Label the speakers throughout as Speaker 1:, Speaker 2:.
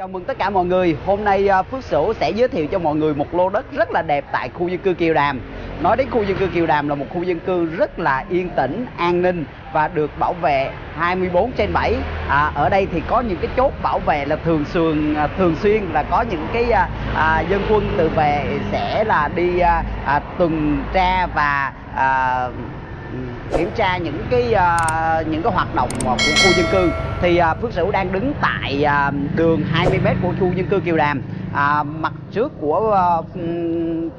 Speaker 1: Chào mừng tất cả mọi người. Hôm nay à, Phước Sửu sẽ giới thiệu cho mọi người một lô đất rất là đẹp tại khu dân cư Kiều Đàm. Nói đến khu dân cư Kiều Đàm là một khu dân cư rất là yên tĩnh, an ninh và được bảo vệ 24 trên 7. À, ở đây thì có những cái chốt bảo vệ là thường xuyên à, thường xuyên là có những cái à, à, dân quân tự vệ sẽ là đi à, à, tuần tra và à, kiểm tra những cái uh, những cái hoạt động của khu dân cư. Thì uh, Phước Sửu đang đứng tại uh, đường 20m của khu dân cư Kiều Đàm. À, mặt trước của uh,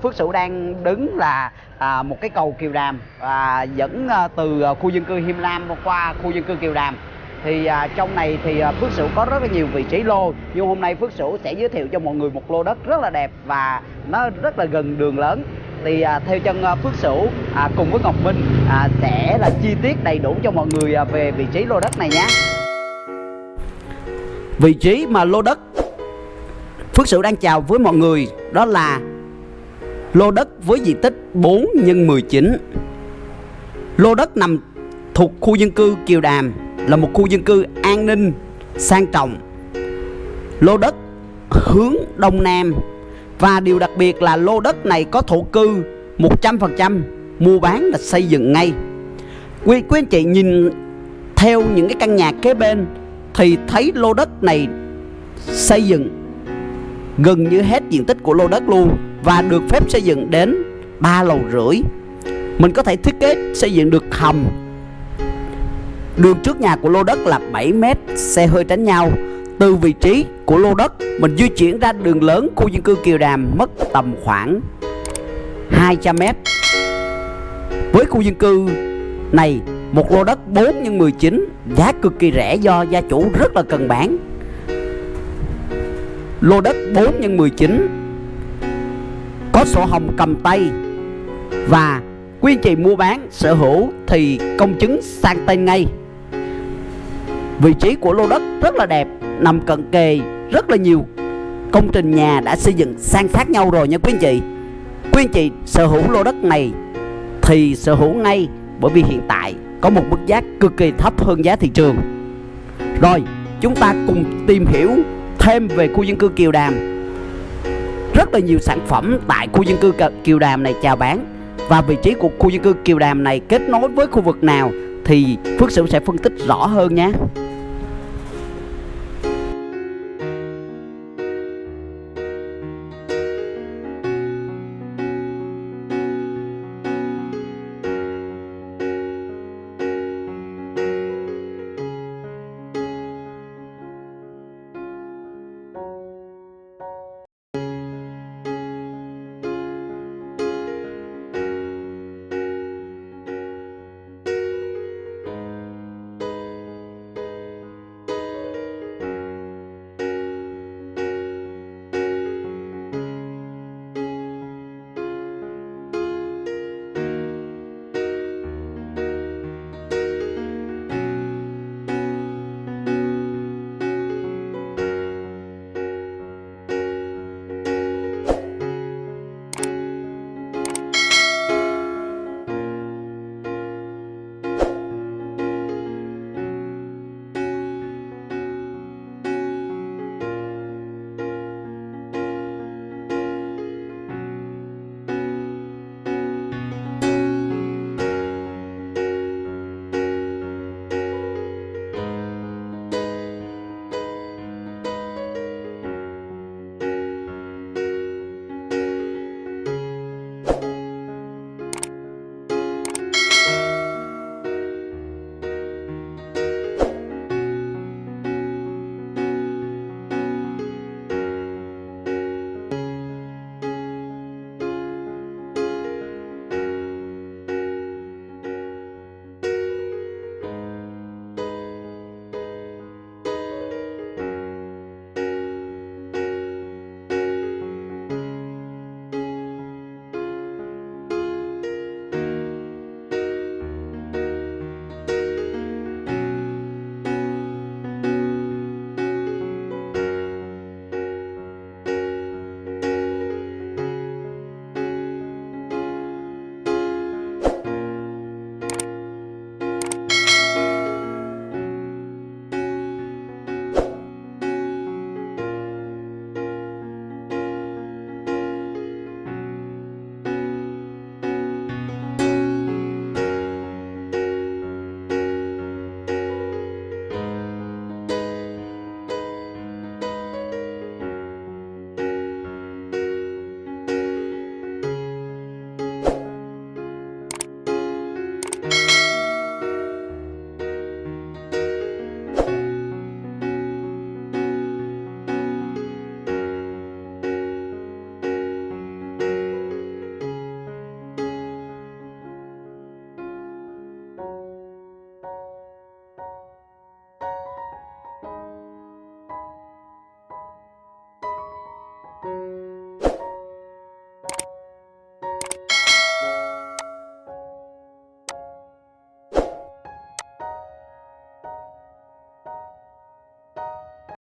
Speaker 1: Phước Sửu đang đứng là à, một cái cầu Kiều Đàm à, dẫn uh, từ uh, khu dân cư Hiêm Lam qua khu dân cư Kiều Đàm. Thì à, trong này thì à, Phước Sửu có rất là nhiều vị trí lô nhưng hôm nay Phước Sửu sẽ giới thiệu cho mọi người một lô đất rất là đẹp và nó rất là gần đường lớn thì à, theo chân à, Phước Sửu à, cùng với Ngọc Minh à, sẽ là chi tiết đầy đủ cho mọi người à, về vị trí lô đất này nhé vị trí mà lô đất Phước Sửu đang chào với mọi người đó là lô đất với diện tích 4 x 19 lô đất nằm thuộc khu dân cư Kiều Đàm là một khu dân cư an ninh sang trọng. Lô đất hướng đông nam và điều đặc biệt là lô đất này có thổ cư 100% mua bán là xây dựng ngay. Quý, quý anh chị nhìn theo những cái căn nhà kế bên thì thấy lô đất này xây dựng gần như hết diện tích của lô đất luôn và được phép xây dựng đến 3 lầu rưỡi. Mình có thể thiết kế xây dựng được hầm. Đường trước nhà của lô đất là 7 mét, xe hơi tránh nhau. Từ vị trí của lô đất, mình di chuyển ra đường lớn khu dân cư Kiều Đàm mất tầm khoảng 200 mét. Với khu dân cư này, một lô đất 4 x 19 giá cực kỳ rẻ do gia chủ rất là cần bán. Lô đất 4 x 19 có sổ hồng cầm tay và quy trình mua bán sở hữu thì công chứng sang tên ngay Vị trí của lô đất rất là đẹp Nằm cận kề, rất là nhiều. Công trình nhà đã xây dựng san sát nhau rồi nha quý anh chị. Quý anh chị, sở hữu lô đất này Thì sở hữu ngay, Bởi vì hiện tại có một mức giá cực kỳ thấp hơn giá thị trường. Rồi, chúng ta cùng tìm hiểu thêm về khu dân cư Kiều Đàm. Rất là nhiều sản phẩm tại khu dân cư Kiều Đàm này chào bán. Và vị trí của khu dân cư Kiều Đàm này kết nối với khu vực nào Thì Phước Sửu sẽ phân tích rõ hơn nhé.